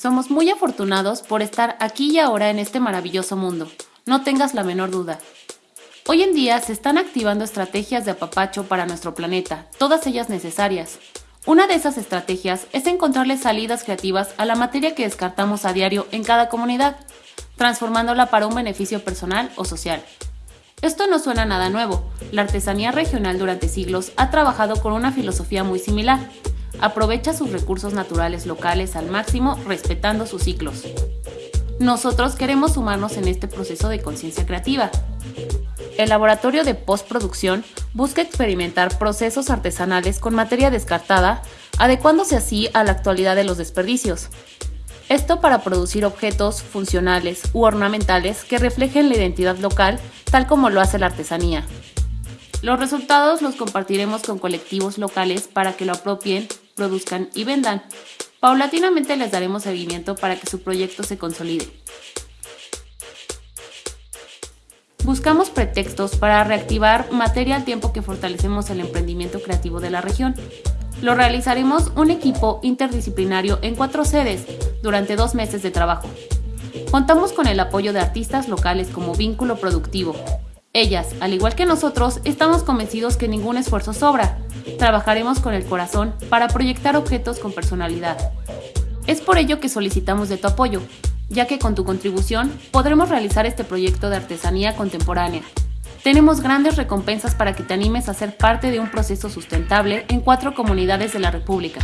Somos muy afortunados por estar aquí y ahora en este maravilloso mundo. No tengas la menor duda. Hoy en día se están activando estrategias de apapacho para nuestro planeta, todas ellas necesarias. Una de esas estrategias es encontrarle salidas creativas a la materia que descartamos a diario en cada comunidad, transformándola para un beneficio personal o social. Esto no suena nada nuevo. La artesanía regional durante siglos ha trabajado con una filosofía muy similar. Aprovecha sus recursos naturales locales al máximo respetando sus ciclos. Nosotros queremos sumarnos en este proceso de conciencia creativa. El laboratorio de postproducción busca experimentar procesos artesanales con materia descartada, adecuándose así a la actualidad de los desperdicios. Esto para producir objetos funcionales u ornamentales que reflejen la identidad local tal como lo hace la artesanía. Los resultados los compartiremos con colectivos locales para que lo apropien, produzcan y vendan. Paulatinamente les daremos seguimiento para que su proyecto se consolide. Buscamos pretextos para reactivar materia al tiempo que fortalecemos el emprendimiento creativo de la región. Lo realizaremos un equipo interdisciplinario en cuatro sedes durante dos meses de trabajo. Contamos con el apoyo de artistas locales como vínculo productivo. Ellas, al igual que nosotros, estamos convencidos que ningún esfuerzo sobra. Trabajaremos con el corazón para proyectar objetos con personalidad. Es por ello que solicitamos de tu apoyo, ya que con tu contribución podremos realizar este proyecto de artesanía contemporánea, tenemos grandes recompensas para que te animes a ser parte de un proceso sustentable en cuatro comunidades de la República.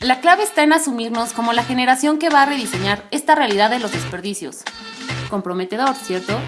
La clave está en asumirnos como la generación que va a rediseñar esta realidad de los desperdicios. Comprometedor, ¿cierto?